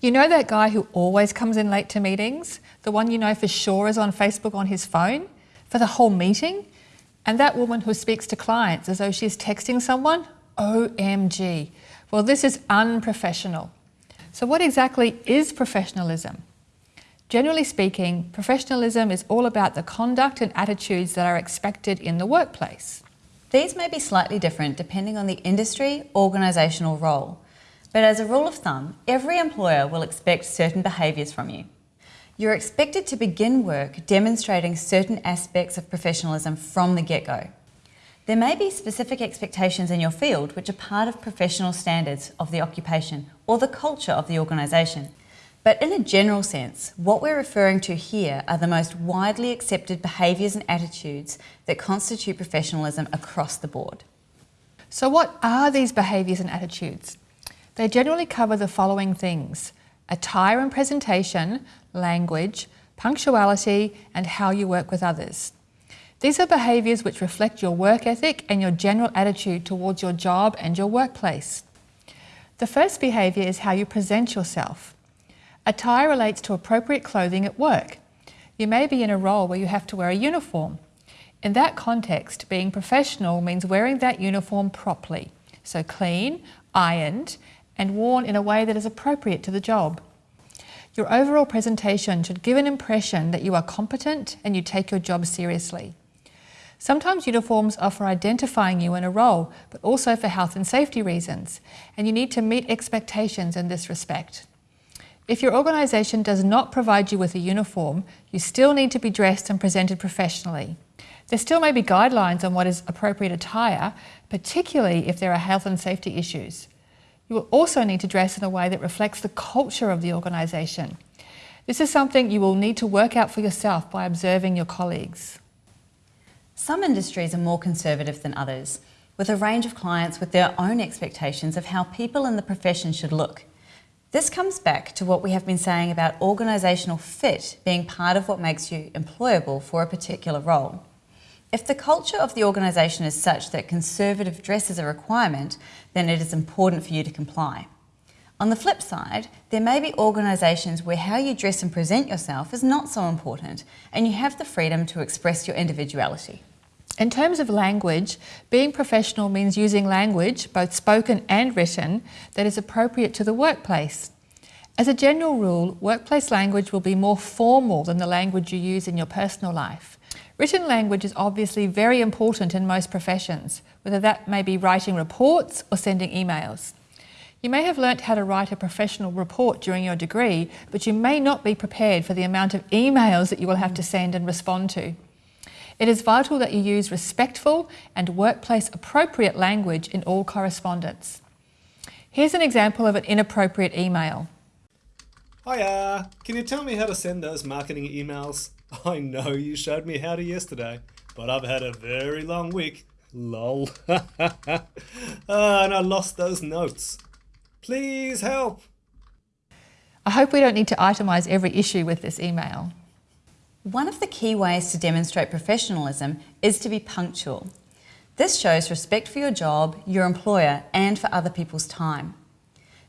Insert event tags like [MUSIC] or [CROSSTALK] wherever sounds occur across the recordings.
You know that guy who always comes in late to meetings? The one you know for sure is on Facebook on his phone? For the whole meeting? And that woman who speaks to clients as though she's texting someone? OMG. Well, this is unprofessional. So what exactly is professionalism? Generally speaking, professionalism is all about the conduct and attitudes that are expected in the workplace. These may be slightly different depending on the industry, organisational role. But as a rule of thumb, every employer will expect certain behaviours from you. You're expected to begin work demonstrating certain aspects of professionalism from the get-go. There may be specific expectations in your field which are part of professional standards of the occupation or the culture of the organisation. But in a general sense, what we're referring to here are the most widely accepted behaviours and attitudes that constitute professionalism across the board. So what are these behaviours and attitudes? They generally cover the following things. Attire and presentation, language, punctuality, and how you work with others. These are behaviours which reflect your work ethic and your general attitude towards your job and your workplace. The first behaviour is how you present yourself. Attire relates to appropriate clothing at work. You may be in a role where you have to wear a uniform. In that context, being professional means wearing that uniform properly, so clean, ironed, and worn in a way that is appropriate to the job. Your overall presentation should give an impression that you are competent and you take your job seriously. Sometimes uniforms are for identifying you in a role, but also for health and safety reasons, and you need to meet expectations in this respect. If your organisation does not provide you with a uniform, you still need to be dressed and presented professionally. There still may be guidelines on what is appropriate attire, particularly if there are health and safety issues. You will also need to dress in a way that reflects the culture of the organisation. This is something you will need to work out for yourself by observing your colleagues. Some industries are more conservative than others, with a range of clients with their own expectations of how people in the profession should look. This comes back to what we have been saying about organisational fit being part of what makes you employable for a particular role. If the culture of the organisation is such that conservative dress is a requirement, then it is important for you to comply. On the flip side, there may be organisations where how you dress and present yourself is not so important and you have the freedom to express your individuality. In terms of language, being professional means using language, both spoken and written, that is appropriate to the workplace. As a general rule, workplace language will be more formal than the language you use in your personal life. Written language is obviously very important in most professions, whether that may be writing reports or sending emails. You may have learnt how to write a professional report during your degree, but you may not be prepared for the amount of emails that you will have to send and respond to. It is vital that you use respectful and workplace appropriate language in all correspondence. Here's an example of an inappropriate email. Hiya, can you tell me how to send those marketing emails? [LAUGHS] I know you showed me how to yesterday, but I've had a very long week. Lol. uh, [LAUGHS] and I lost those notes. Please help. I hope we don't need to itemise every issue with this email. One of the key ways to demonstrate professionalism is to be punctual. This shows respect for your job, your employer and for other people's time.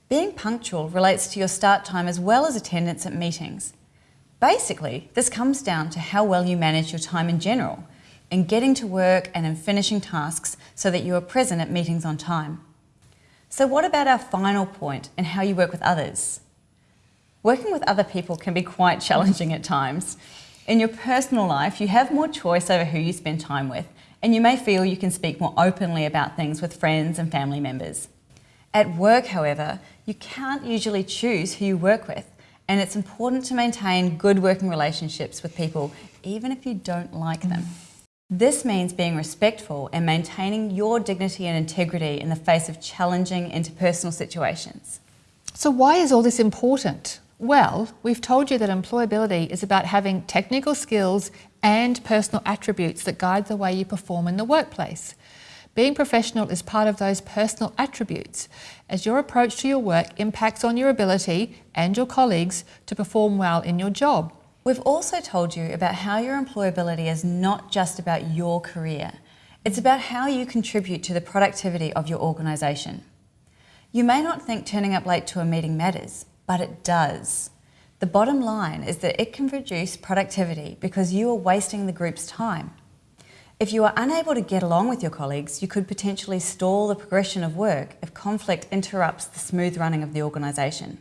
Being punctual relates to your start time as well as attendance at meetings. Basically, this comes down to how well you manage your time in general, in getting to work and in finishing tasks so that you are present at meetings on time. So what about our final point and how you work with others? Working with other people can be quite challenging at times. In your personal life, you have more choice over who you spend time with, and you may feel you can speak more openly about things with friends and family members. At work, however, you can't usually choose who you work with, and it's important to maintain good working relationships with people, even if you don't like them. This means being respectful and maintaining your dignity and integrity in the face of challenging interpersonal situations. So why is all this important? Well, we've told you that employability is about having technical skills and personal attributes that guide the way you perform in the workplace. Being professional is part of those personal attributes, as your approach to your work impacts on your ability and your colleagues to perform well in your job. We've also told you about how your employability is not just about your career. It's about how you contribute to the productivity of your organisation. You may not think turning up late to a meeting matters, but it does. The bottom line is that it can reduce productivity because you are wasting the group's time. If you are unable to get along with your colleagues, you could potentially stall the progression of work if conflict interrupts the smooth running of the organisation.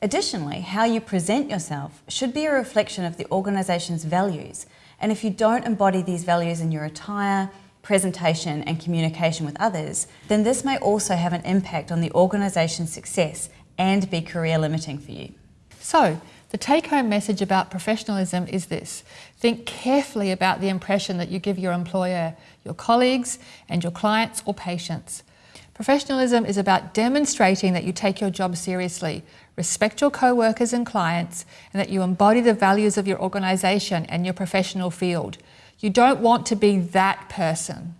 Additionally, how you present yourself should be a reflection of the organisation's values, and if you don't embody these values in your attire, presentation and communication with others, then this may also have an impact on the organisation's success and be career limiting for you. So, the take home message about professionalism is this think carefully about the impression that you give your employer, your colleagues, and your clients or patients. Professionalism is about demonstrating that you take your job seriously, respect your co workers and clients, and that you embody the values of your organisation and your professional field. You don't want to be that person.